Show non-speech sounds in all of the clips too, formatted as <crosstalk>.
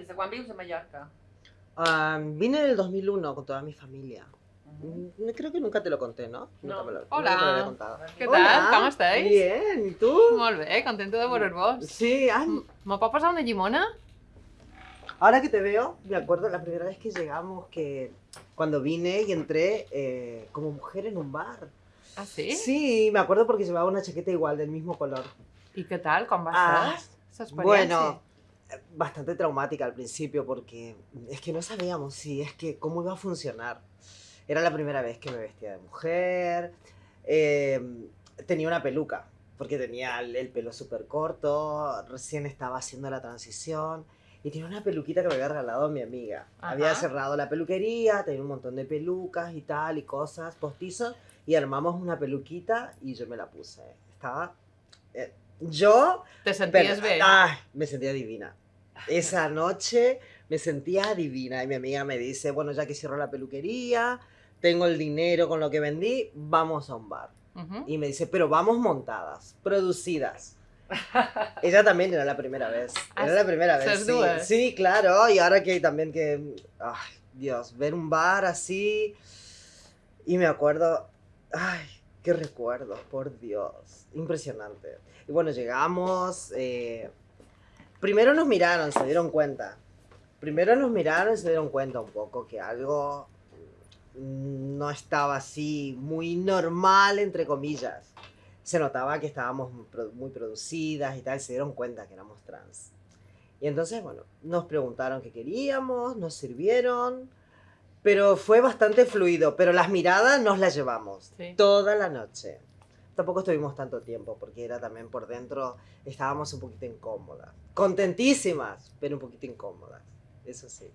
Des de quan vius a Mallorca? Ah, vine en el 2001 con toda mi familia. Mhm. Mm, Creo que nunca te lo conté, ¿no? No. Nunca me lo, Hola. lo. Què Hola. tal? Com estáis? Bien, ¿y tú? Molt bé, contento de veure's-vos. Sí, ay, Me pot passar una llimona? ahora que te veo, me acuerdo la primera vez que llegamos, que cuando vine y entré eh, como mujer en un bar. Ah, sí? Sí, me acuerdo porque llevaba una chaqueta igual, del mismo color. I què tal? Com va Ah? Bueno, bastante traumática al principio porque es que no sabíamos si es que cómo iba a funcionar. Era la primera vez que me vestía de mujer. eh, tenía una peluca porque tenía el, el pelo súper corto. Recién estaba haciendo la transición. Y tenía una peluquita que me había regalado mi amiga. Había Ajá. cerrado la peluquería, tenía un montón de pelucas y tal, y cosas, postizos. Y armamos una peluquita y yo me la puse. Estaba... eh, yo Te pero- bé? Ay, me sentía divina. Esa noche me sentía divina y mi amiga me dice, bueno, ya que cierro la peluquería, tengo el dinero con lo que vendí, vamos a un bar. Y me dice, pero vamos montadas, producidas. Ella también era la primera vez. <laughs> Ah, Era la primera vez. sí, claro. Y ahora que también que, ay, Dios, ver un bar así. Y me acuerdo, ay, qué recuerdo, por Dios. Impresionante. Y bueno, llegamos. eh, primero nos miraron, se dieron cuenta. Primero nos miraron y se dieron cuenta un poco que algo no estaba así muy normal, entre comillas. Se notaba que estábamos muy produ- muy producidas y tal, se dieron cuenta que éramos trans. Y entonces, bueno, nos preguntaron qué queríamos, nos sirvieron, pero fue bastante fluido, pero las miradas nos las llevamos Sí. toda la noche. Tampoco estuvimos tanto tiempo porque era también por dentro, estábamos un poquito incómodas. Contentísimas, pero un poquito incómodas. Eso sí,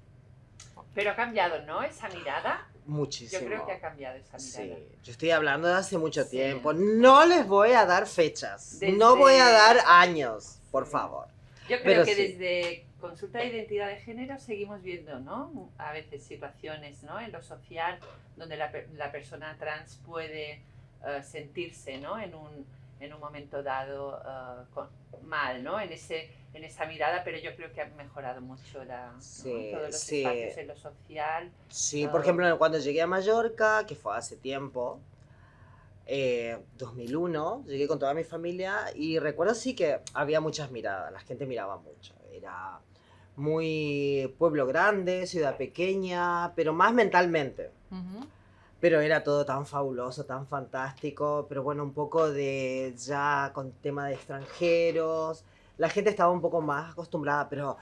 Pero ha cambiado, ¿no? Esa mirada. muchísimo. Yo creo que ha cambiado esa Sí, mirada. yo estoy hablando de hace mucho Sí. tiempo. No les voy a dar fechas. Desde- No voy a dar años, por Sí. favor. Yo creo Pero que sí. desde consulta de identidad de género seguimos viendo, ¿no? A veces situaciones, ¿no? En lo social donde la, la persona trans puede eh, sentirse, ¿no? En un, en un momento dado eh, con- mal, ¿no? En, ese, en esa mirada, pero yo creo que ha mejorado mucho la, ¿no? Sí, todos los sí. espacios en lo social. Sí, Ah. por ejemplo, cuando llegué a Mallorca, que fue hace tiempo, eh, 2001, llegué con toda mi familia y recuerdo sí que había muchas miradas, la gente miraba mucho. Era muy pueblo grande, ciudad pequeña, pero más mentalmente. Mhm. Pero era todo tan fabuloso, tan fantástico, pero bueno, un poco de ya con tema de extranjeros. La gente estaba un poco más acostumbrada, pero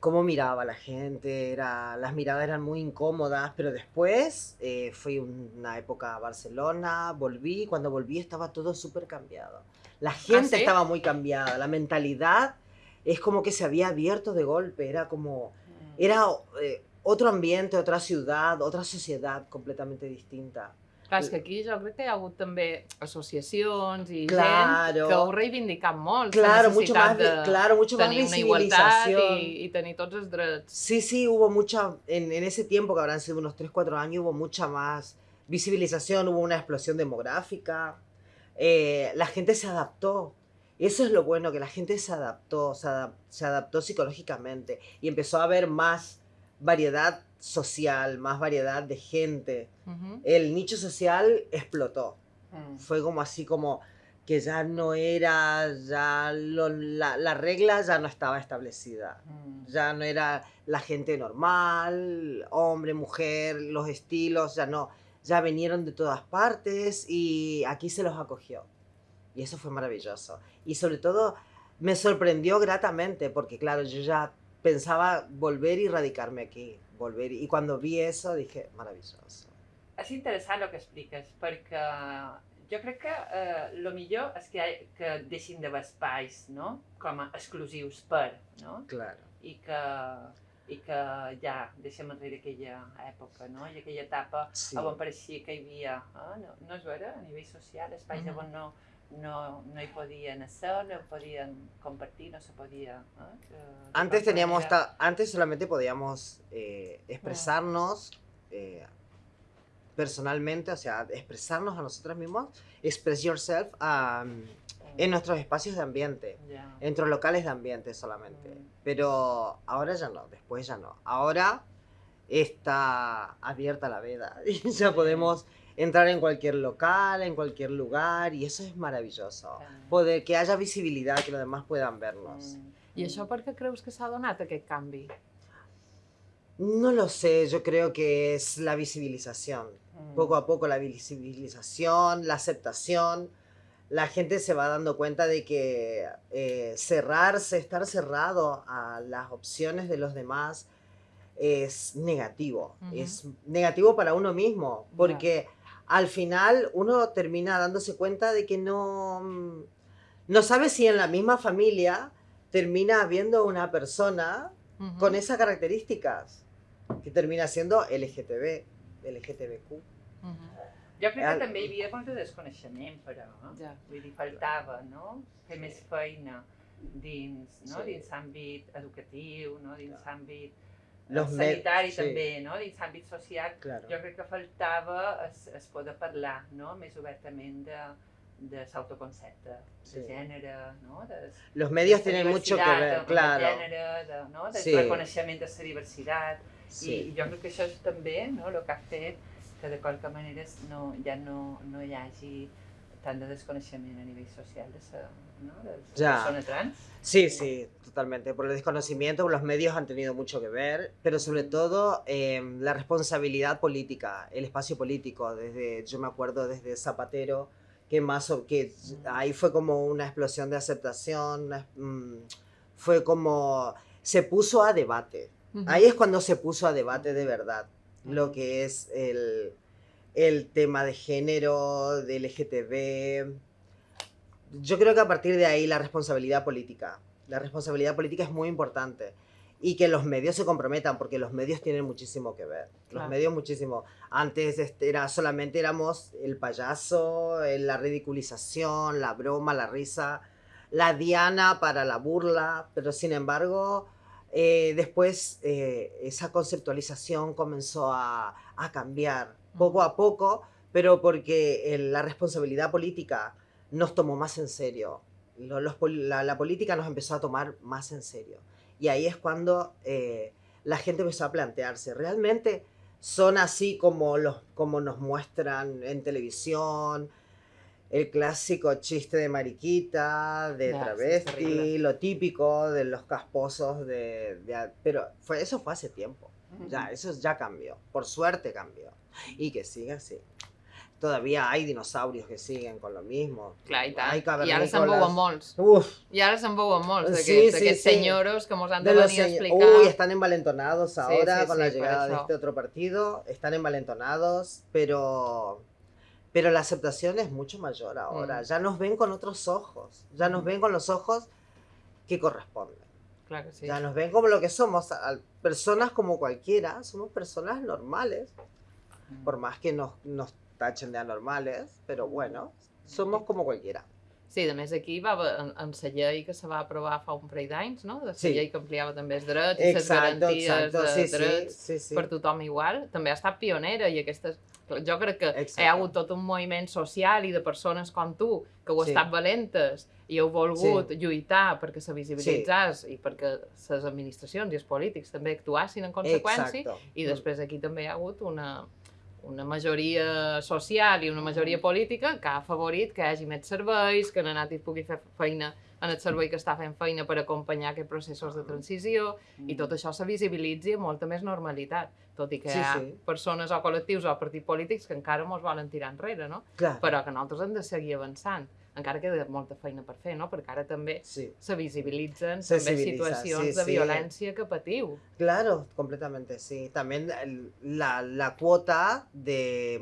cómo miraba la gente, era, las miradas eran muy incómodas, pero después eh, fui una época a Barcelona, volví, cuando volví estaba todo súper cambiado. La gente ¿sí? estaba muy cambiada, la mentalidad es como que se había abierto de golpe, era como era eh, otro ambiente, otra ciudad, otra sociedad completamente distinta. Clar, és que aquí jo crec que hi ha hagut també associacions i Claro. gent que ho reivindicat molt. la Claro, mucho necessitat más, vi- de claro, mucho más tenir una igualtat visibilización. i, i tenir tots els drets. Sí, sí, hubo mucha, en, en ese tiempo, que habrán sido unos 3, 4 años, hubo mucha más visibilización, hubo una explosión demográfica, eh, la gente se adaptó. Eso es lo bueno, que la gente se adaptó, se, adap- se adaptó psicológicamente y empezó a haber más variedad social, más variedad de gente. El nicho social explotó. Mm. fue como así como que ya no era, ya lo- la, la regla ya no estaba establecida. Mm. Ya no era la gente normal, hombre, mujer, los estilos, ya no. Ya vinieron de todas partes y aquí se los acogió. Y eso fue maravilloso. Y sobre todo me sorprendió gratamente porque claro, yo ya pensaba volver y radicarme aquí. Volver. Y cuando vi eso dije, maravilloso. És interessant el que expliques, perquè jo crec que eh, lo millor és que, que deixin d'haver espais no? com a exclusius per, no? Claro. I que, i que ja deixem enrere aquella època, no? I aquella etapa Sí. on pareixia que hi havia, eh? no, no és vera, a nivell social, espais Mhm. on no, no, no no hi podien compartir, no se de Antes teníamos, manera- antes solamente podíamos eh, expresarnos eh, personalmente, o sea, expresarnos a nosotros mismos, express yourself, um, en nuestros espacios de ambiente, Ya. en nuestros locales de ambiente solamente. Mm. Pero ahora ya no, después ya no. Ahora está abierta la veda <laughs> y ya podemos entrar en cualquier local, en cualquier lugar y eso es maravilloso. Claro. Poder que haya visibilidad, que los demás puedan vernos. Mm. I això per què creus que s'ha donat aquest canvi? No lo sé, yo creo que es la visibilización. Mm. Poco a poco la visibilización, la aceptación. La gente se va dando cuenta de que eh, cerrarse, estar cerrado a las opciones de los demás es negativo. Ujú. Es negativo para uno mismo, porque al final uno termina dándose cuenta de que no, mm, no sabe si en la misma familia termina habiendo una persona Mhm. con esas características, que termina siendo LGTB, LGTBQ. Mhm. Jo crec que també hi havia molt de desconeixement, però. Ja. Vull dir, faltava, no? Fer més feina dins, no? Sí. Dins àmbit educatiu, no? Dins àmbit eh, Los sanitari sí. també, no? Dins àmbit social. Claro. Jo crec que faltava es, es poder parlar, no? Més obertament de, de l'autoconcepte, Sí. de gènere, no? De, Los medios de tienen mucho que ver, claro. gènere, de, no? del Sí. reconeixement de la diversitat. Sí. I jo crec que això és també no, el que ha fet que de qualque manera no, ja no, no hi hagi tant de desconeixement a nivell social de la no, de la Ja. persona trans. Sí, sí, totalmente. Por el desconocimiento, los medios han tenido mucho que ver, pero sobre todo eh, la responsabilidad política, el espacio político. Desde, yo me acuerdo desde Zapatero, que más que ahí fue como una explosión de aceptación, una- mm, fue como se puso a debate. Ahí es cuando se puso a debate de verdad lo que es el, el tema de género, de LGTB. Yo creo que a partir de ahí la responsabilidad política, la responsabilidad política es muy importante. Y que los medios se comprometan, porque los medios tienen muchísimo que ver. Los Claro. medios muchísimo. Antes este, era, solamente éramos el payaso, eh, la ridiculización, la broma, la risa, la diana para la burla, pero sin embargo, eh, después eh, esa conceptualización comenzó a, a cambiar poco a poco, pero porque eh, la responsabilidad política nos tomó más en serio. Los la, la política nos empezó a tomar más en serio. Y ahí es cuando eh, la gente empezó a plantearse, ¿realmente son así como, los, como nos muestran en televisión? El clásico chiste de mariquita, de es travesti, lo típico de los casposos de... de- pero fue, eso fue hace tiempo. Ya, eso ya cambió. Por suerte cambió. Y que siga así. Todavía hay dinosaurios que siguen con lo mismo. Clar, i tant. Hay I ara se'n veuen molts. Uf, I ara se'n veuen molts Sí, d'aquests sí, sí. senyoros que mos han de, de venir a explicar. Uy, están envalentonados ahora sí, con sí, la llegada de este otro partido. Están envalentonados, pero, pero la aceptación es mucho mayor ahora. Mm. Ya nos ven con otros ojos. Ya nos Mm. ven con los ojos que corresponden. Clar que sí. Ya nos ven como lo que somos. Personas como cualquiera. Somos personas normales. por más que nos, nos tachen de anormales, pero bueno, somos como cualquiera. Sí, a més aquí va en, la llei que se va aprovar fa un parell d'anys, no? De la Sí. llei que ampliava també els drets i les Exacto, garanties exacto, de sí, sí, drets sí, sí. per tothom igual. També ha estat pionera i aquestes... Jo crec que Exacte. hi ha hagut tot un moviment social i de persones com tu que heu Sí. estat valentes i heu volgut lluitar perquè se visibilitzés i perquè les administracions i els polítics també actuassin en conseqüència Exacto. i després aquí també hi ha hagut una, una majoria social i una majoria política que ha afavorit que hi hagi més serveis, que Nanati pugui fer feina en el servei que està fent feina per acompanyar aquests processos de transició i tot això se visibilitzi amb molta més normalitat, tot i que Sí, hi ha sí. persones o col·lectius o partits polítics que encara mos volen tirar enrere, no? Claro. Però que nosaltres hem de seguir avançant. Encara queda molta feina per fer, no? Perquè ara també Sí, se visibilitzen Se també situacions sí, de sí. violència que patiu. claro, completamente, sí. También la, la cuota de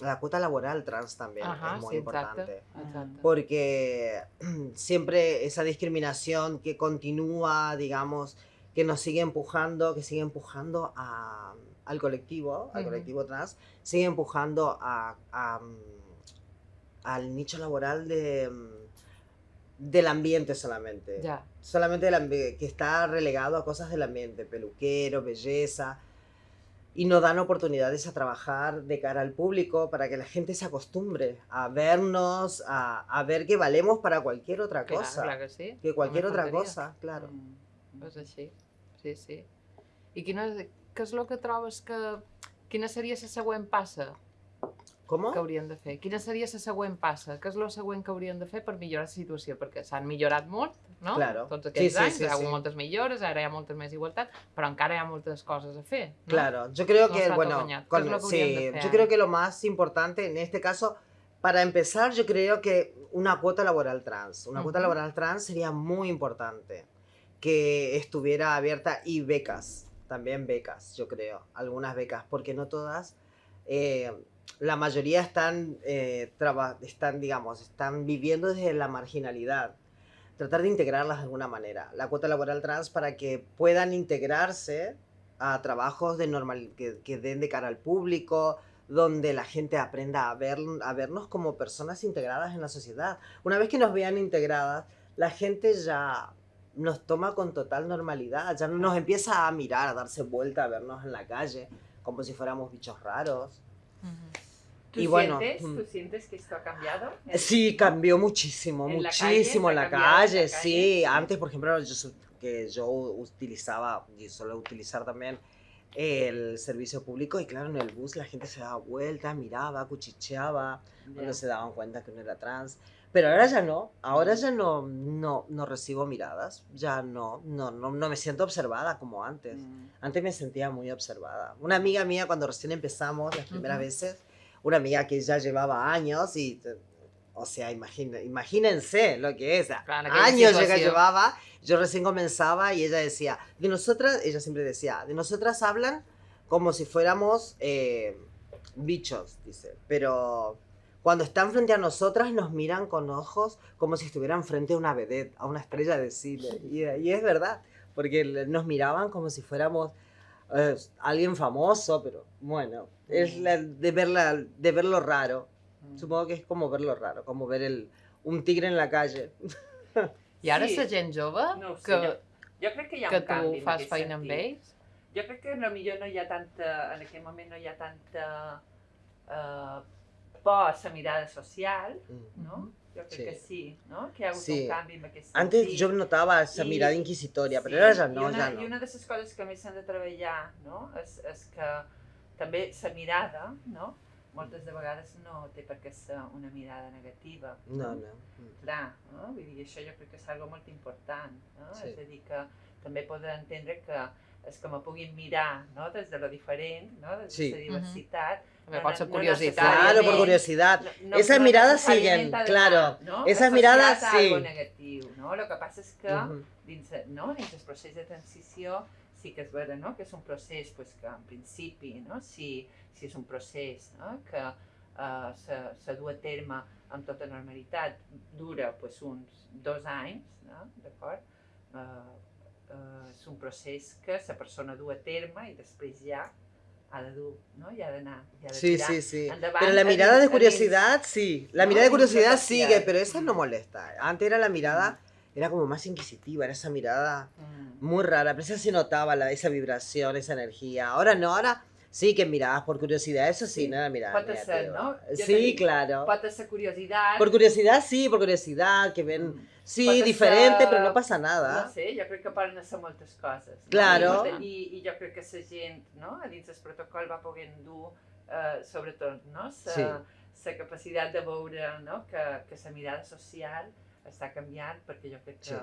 la cuota laboral trans también Ajá, es muy sí, exacto. importante. Exacte. Porque <clears throat> siempre esa discriminación que continúa, digamos, que nos sigue empujando, que sigue empujando a- al colectivo, al Ujú. colectivo trans, sigue empujando a, a, al nicho laboral de, mm, del ambiente solamente. Ja. Solamente del ambi- que está relegado a cosas del ambiente, peluquero, belleza. y no dan oportunidades a trabajar de cara al público para que la gente se acostumbre a vernos, a, a ver que valemos para cualquier otra cosa. clar que sí. Que cualquier otra cosa, claro. Mm. És així, sí, sí. I quina, què és el que trobes que... Quina seria la següent passa ¿Cómo? que haurien de fer? Quina seria la següent passa? Què és el següent que haurien de fer per millorar la situació? Perquè s'han millorat molt, no? Claro. Tots Sí, aquests sí, anys, sí, hi ha hagut sí. moltes millores, ara hi ha molta més igualtat, però encara hi ha moltes coses a fer, no? Claro, yo creo No que, bueno, todo bañado. ¿Qué con- que sí, yo creo que lo más importante en este caso, para empezar, yo creo que una cuota laboral trans, una cuota Ujú. laboral trans sería muy importante que estuviera abierta y becas, también becas, yo creo, algunas becas, porque no todas, eh, la mayoría están, eh, están, digamos, están viviendo desde la marginalidad. Tratar de integrarlas de alguna manera. La cuota laboral trans para que puedan integrarse a trabajos de normal, que, que den de cara al público, donde la gente aprenda a, ver, a vernos como personas integradas en la sociedad. Una vez que nos vean integradas, la gente ya nos toma con total normalidad, ya no nos empieza a mirar, a darse vuelta, a vernos en la calle, como si fuéramos bichos raros. ¿Tú, Y bueno, sientes, mm. ¿Tú sientes que esto ha cambiado? Sí, cambió muchísimo, ¿En la muchísimo en la ¿Ha cambiado en la calle, sí. Sí. Antes, por ejemplo, yo, que yo utilizaba, y suelo utilizar también el servicio público, y claro, en el bus la gente se daba vuelta, miraba, cuchicheaba, cuando Ya. se daban cuenta que uno era trans. Pero ahora ya no, ahora ya no, no, no recibo miradas, ya no, no, no, no me siento observada como antes. Mm. Antes me sentía muy observada. Una amiga mía, cuando recién empezamos, las primeras Ujú. veces, una amiga que ya llevaba años y, o sea, imagina- imagínense lo que es. Claro, años ya que llevaba, yo recién comenzaba y ella decía, de nosotras, ella siempre decía, de nosotras hablan como si fuéramos eh, bichos, dice, pero cuando están frente a nosotras nos miran con ojos como si estuvieran frente a una vedette, a una estrella de cine. Y, y es verdad, porque nos miraban como si fuéramos eh, alguien famoso, pero bueno, es Mm. la- de, verla, de verlo raro. Mm. Supongo que es como verlo raro, como ver el, un tigre en la calle. <laughs> I ara Sí. la gent jove, No sé, que, jo, jo crec que hi ha que tu fas feina amb sentit. ells, Jo crec que potser no hi ha tanta, en aquest moment no hi ha tanta por a la mirada social, Mm. no? Jo crec Sí. que sí, no? Que hi ha hagut Sí. un canvi en aquest sentit. Antes yo notaba esa Y- mirada inquisitoria, pero Sí, ahora ya i no, una, ya I no. una de les coses que més s'han de treballar no? és, és que també la mirada, no? moltes de vegades no té per què ser una mirada negativa. No, no. Mm. Clar, no? Vull dir, això jo crec que és algo molt important. No? Sí. És a dir, que també poden entendre que és que me puguin mirar no? des de lo diferent, no? des de Sí. la diversitat. també No, pot ser no curiositat. Claro, por curiosidad. No, Esas miradas siguen, claro. No? Esas miradas, sí. algo negatiu, no? El que passa és que dins, no? dins el procés de transició sí que és vera no? que és un procés pues, que en principi no? si, si és un procés no? que uh, se, se du a terme amb tota normalitat dura pues, uns dos anys, no? d'acord? Uh, uh, és un procés que la persona du a terme i després ja ha de dur, no? i ha d'anar, i ha de Sí, tirar sí, sí. endavant Pero la mirada de curiosidad, sí. La No, mirada de curiosidad sigue, pero esa no molesta. Antes era la mirada, era como más inquisitiva, era esa mirada Mm. muy rara, pero esa se notaba la, esa vibración, esa energía. Ahora no, ahora sí que mirabas por curiosidad, eso sí, Sí, no era mirada pot ser, no? Sí, claro. Pot ser curiositat. Por curiosidad, sí, por curiosidad, que ven, Mm. sí, diferente, ser- pero no pasa No nada. sé, jo crec que poden ser moltes coses. No? Claro. I, i, I jo crec que la gent, no? a dins del protocol va poder dur, eh, sobretot, no? la Sí. la capacitat de veure no? que, que la mirada social està canviant perquè jo crec que Sí.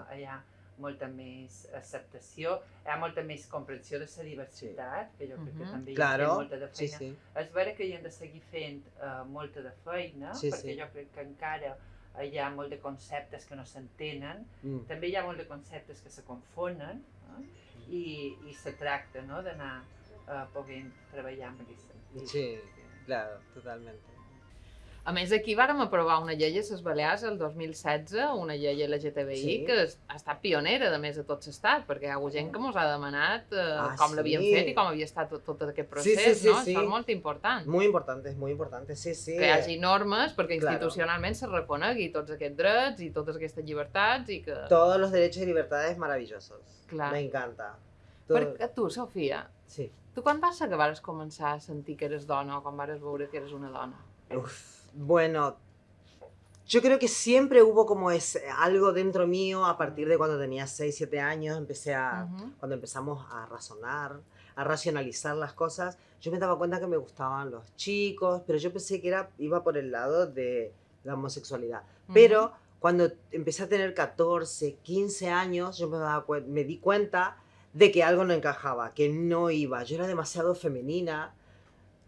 Molta més acceptació, hi ha molta més comprensió de la diversitat, que jo crec que Mhm. també hi ha Claro, molta de sí, feina sí. és vera que hi hem de seguir fent uh, molta de feina, Sí, perquè sí. jo crec que encara hi ha molt de conceptes que no s'entenen, Mm. també hi ha molt de conceptes que se confonen, no? i, i se tracta no? d'anar uh, podent treballar amb aquest sentit. Sí, claro, totalmente. A més, aquí vàrem aprovar una llei a les Balears el 2016, una llei LGTBI, Sí. que ha estat pionera, de més, a tot l'estat, perquè hi ha hagut gent que ens ha demanat eh, Ah, com l'havien sí. fet i com havia estat tot, tot aquest Sí, sí, procés, sí, no? sí. Això és molt important. Muy importante, es muy importante, sí, sí. que hi hagi normes perquè Claro. institucionalment se reconegui tots aquests drets i totes aquestes llibertats i que... Todos los derechos y libertades maravillosos. Clar. Me encanta. Tot... Perquè tu, Sofia, Sí. tu quan vas ser que vas començar a sentir que eres dona o quan vas veure que eres una dona? Uf, bueno, yo creo que siempre hubo como es, algo dentro mío a partir de cuando tenía 6, 7 años, empecé a, cuando empezamos a razonar, a racionalizar las cosas, yo me daba cuenta que me gustaban los chicos, pero yo pensé que era, iba por el lado de la homosexualidad. Pero cuando empecé a tener 14, 15 años, yo me, daba cuen- me di cuenta de que algo no encajaba, que no iba. Yo era demasiado femenina.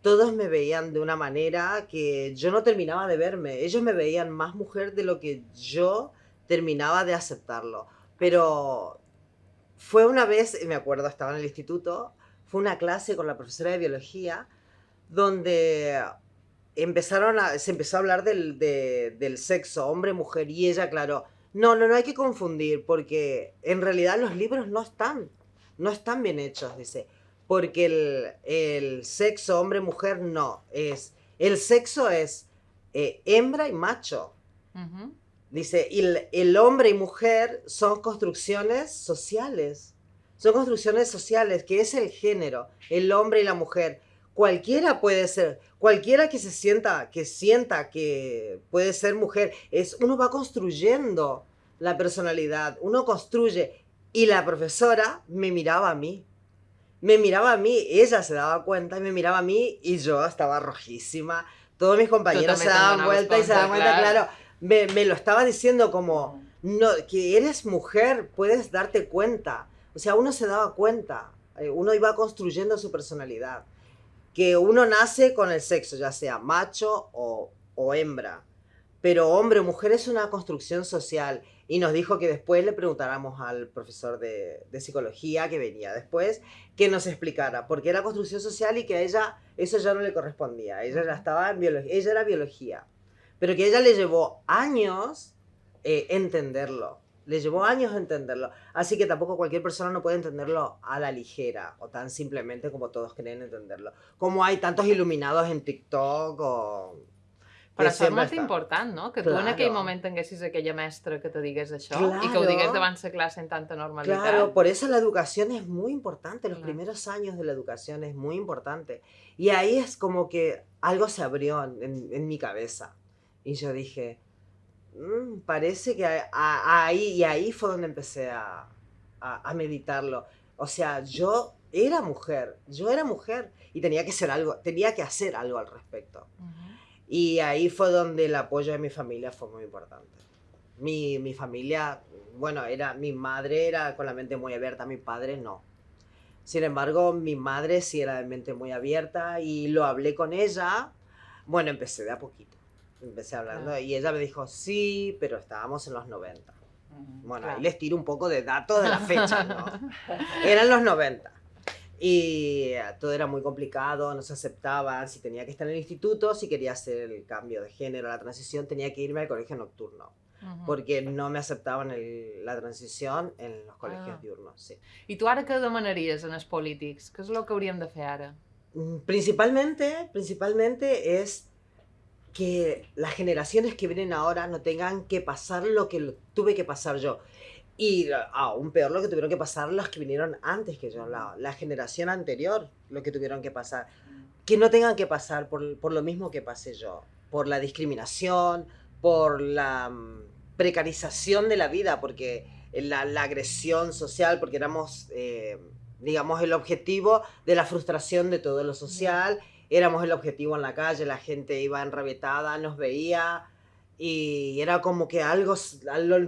Todos me veían de una manera que yo no terminaba de verme. Ellos me veían más mujer de lo que yo terminaba de aceptarlo. Pero fue una vez, me acuerdo, estaba en el instituto, fue una clase con la profesora de biología donde empezaron a, se empezó a hablar del, de- del sexo, hombre, mujer, y ella aclaró, no, no, no hay que confundir, porque en realidad los libros no están, no están bien hechos, dice, porque el, el sexo, hombre, mujer, no, es, el sexo es eh, hembra y macho. Dice, y el, el hombre y mujer son construcciones sociales. Son construcciones sociales, que es el género, el hombre y la mujer. Cualquiera puede ser, cualquiera que se sienta, que sienta que puede ser mujer, es uno va construyendo la personalidad, uno construye. Y la profesora me miraba a mí. Me miraba a mí, ella se daba cuenta y me miraba a mí y yo estaba rojísima. Todos mis compañeros se daban vuelta y se daban cuenta, claro. claro. Me, me lo estaba diciendo como, no, que eres mujer, puedes darte cuenta. O sea, uno se daba cuenta, eh, uno iba construyendo su personalidad. Que uno nace con el sexo, ya sea macho o, o hembra. Pero hombre o mujer es una construcción social. Y nos dijo que después le preguntáramos al profesor de, de psicología que venía después que nos explicara por qué era construcción social y que a ella eso ya no le correspondía. Ella ya estaba en biología, ella era biología. Pero que a ella le llevó años eh, entenderlo. Le llevó años entenderlo. Así que tampoco cualquier persona no puede entenderlo a la ligera o tan simplemente como todos creen entenderlo. Como hay tantos iluminados en TikTok o... Però això és molt està. important, no? Que tu en aquell Claro. moment tinguessis aquella mestra que te digués això i que ho Claro. digués davant la classe en tanta normalitat. Claro, por eso la educación es muy importante, los Claro. primeros años de la educación es muy importante. Y ahí es como que algo se abrió en, en- mi cabeza. Y yo dije, "Mm, parece que a- a- ahí, y ahí fue donde empecé a, a- meditarlo. O sea, yo era mujer, yo era mujer y tenía que ser algo, tenía que hacer algo al respecto. Ujú. Y ahí fue donde el apoyo de mi familia fue muy importante. Mi, mi familia, bueno, era, mi madre era con la mente muy abierta, mi padre no. Sin embargo, mi madre sí era de mente muy abierta y lo hablé con ella. Bueno, empecé de a poquito. Empecé hablando Claro. y ella me dijo, sí, pero estábamos en los 90. Ujú. Bueno, Claro. ahí les tiro un poco de datos de la fecha, ¿no? <laughs> Eran los 90. Y eh, todo era muy complicado, no se aceptaba, si tenía que estar en el instituto, si quería hacer el cambio de género, la transición, tenía que irme al colegio nocturno, Ujú. porque no me aceptaban el- la transición en los colegios Ah. diurnos. Sí. I tu ara què demanaries en els polítics? Què és el que hauríem de fer ara? Mm, Principalmente, principalmente es que las generaciones que vienen ahora no tengan que pasar lo que tuve que pasar yo. Y aún peor lo que tuvieron que pasar los que vinieron antes que yo, la, la generación anterior, lo que tuvieron que pasar. Que no tengan que pasar por, por lo mismo que pasé yo, por la discriminación, por la mm, precarización de la vida, porque la, la agresión social, porque éramos, eh, digamos, el objetivo de la frustración de todo lo social, éramos el objetivo en la calle, la gente iba enrabietada, nos veía y era como que algo,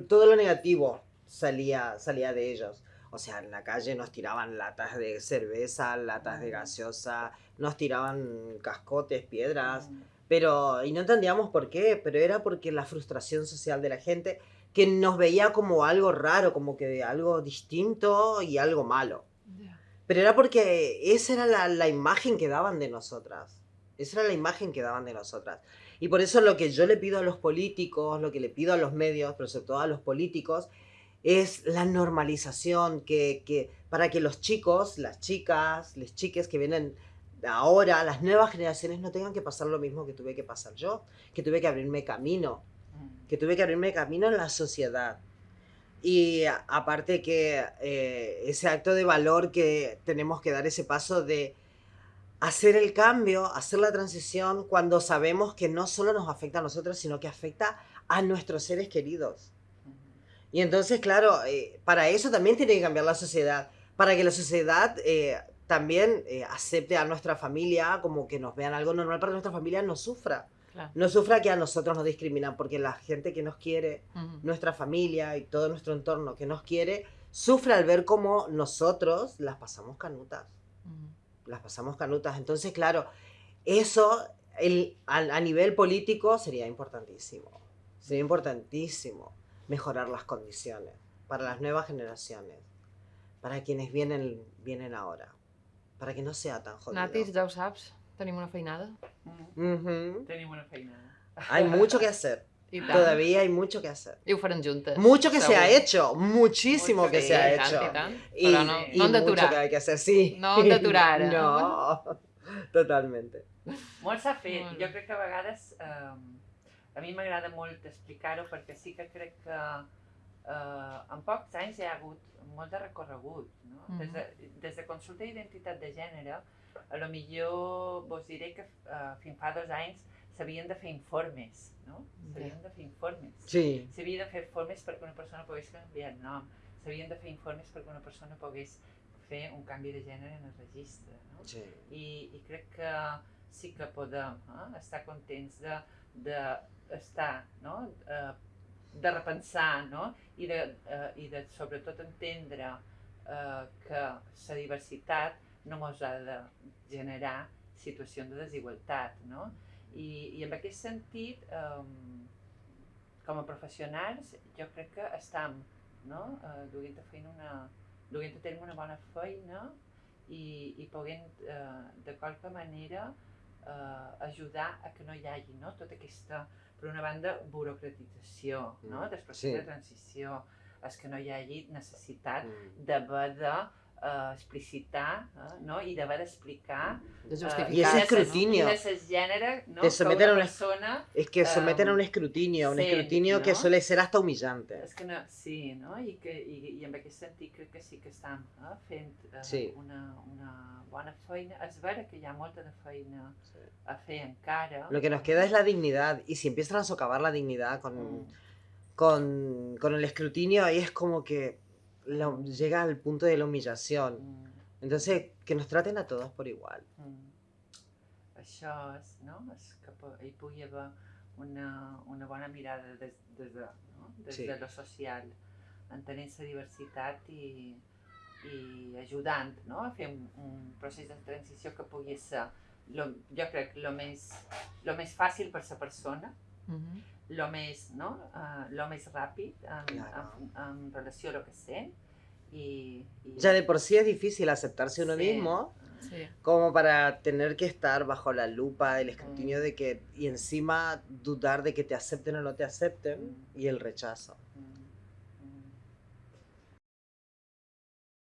todo lo negativo salía, salía de ellos. O sea, en la calle nos tiraban latas de cerveza, latas de gaseosa, nos tiraban cascotes, piedras, pero y no entendíamos por qué, pero era porque la frustración social de la gente que nos veía como algo raro, como que algo distinto y algo malo. Pero era porque esa era la, la imagen que daban de nosotras. Esa era la imagen que daban de nosotras. Y por eso lo que yo le pido a los políticos, lo que le pido a los medios, pero sobre todo a los políticos, es la normalización, que, que para que los chicos, las chicas, las chiques que vienen ahora, las nuevas generaciones, no tengan que pasar lo mismo que tuve que pasar yo, que tuve que abrirme camino, que tuve que abrirme camino en la sociedad. Y a- aparte que eh, ese acto de valor que tenemos que dar ese paso de hacer el cambio, hacer la transición cuando sabemos que no solo nos afecta a nosotros, sino que afecta a nuestros seres queridos. Y entonces, claro, eh, para eso también tiene que cambiar la sociedad, para que la sociedad eh, también eh, acepte a nuestra familia como que nos vean algo normal, para que nuestra familia no sufra. Claro. No sufra que a nosotros nos discriminan, porque la gente que nos quiere, nuestra familia y todo nuestro entorno que nos quiere, sufre al ver cómo nosotros las pasamos canutas. Las pasamos canutas. Entonces, claro, eso el, a, a nivel político sería importantísimo. Sería importantísimo mejorar las condiciones para las nuevas generaciones, para quienes vienen, vienen ahora, para que no sea tan jodido. Natis, ja ho saps, tenim una feinada. Mm. Tenim una feinada. Hay mucho que hacer. <laughs> I tant. Todavía hay mucho que hacer. I ho farem juntes. Mucho que se ha segur. hecho, muchísimo Mucho que que- se ha I tant, hecho. i tant. Y, Però no, y no mucho que hay que hacer, sí. No hem d'aturar, eh? <laughs> No, totalmente. Molt s'ha fet. Molt. Jo crec que a vegades... Eh, a mi m'agrada molt explicar-ho perquè sí que crec que eh, en pocs anys hi ha hagut molt de recorregut. No? Mhm. des, de, des de consulta d'identitat de gènere, a lo millor vos diré que eh, fins fa dos anys s'havien de fer informes. No? S'havien de fer informes. Sí. S'havien de fer informes perquè una persona pogués canviar el nom. S'havien de fer informes perquè una persona pogués fer un canvi de gènere en el registre. No? sí. I, i crec que sí que podem eh, estar contents de, de estar, no? Eh, de repensar no? I, de, eh, i de sobretot entendre eh, que la diversitat no ens ha de generar situacions de desigualtat. No? I, I en aquest sentit, eh, com a professionals, jo crec que estem no? eh, duent a feina una, duent a terme una bona feina i, i poguent eh, de qualque manera eh, ajudar a que no hi hagi no? tota aquesta, per una banda, burocratització no? Mm, del procés sí. de transició, és que no hi hagi necessitat Mm. d'haver de eh, explicitar eh, no? i d'haver d'explicar De eh. Y ese quin és escrutinio. és el gènere no? Te que someten a una un- persona Es que someten a un Um, escrutinio, un sí, escrutinio que ¿no? suele ser hasta humillante. És que no, sí, no? I, que, i, i en aquest sentit crec que sí que estem eh, fent eh, Sí. una, una bona feina. És vera que hi ha molta de feina a fer encara. Lo que nos queda es la dignidad. Y si empiezan a socavar la dignidad con, Mm, con, con el escrutinio, ahí es como que la- llega al punto de la humillación. mm, Entonces, que nos traten a todos por igual. mm. Això és, no? És que hi pugui haver una, una bona mirada des, des, de, no? des Sí. de lo social, entenent la diversitat i, i ajudant no? a fer un, un procés de transició que pugui ser, lo, jo crec, el més, lo més fàcil per la persona, Mhm. lo més, no? uh, lo més ràpid en, Claro. en, en relació a lo que sent Ya de por sí es difícil aceptarse uno Sí. mismo, Sí. como para tener que estar bajo la lupa, el escrutinio de que, y encima dudar de que te acepten o no te acepten, Mm. y el rechazo.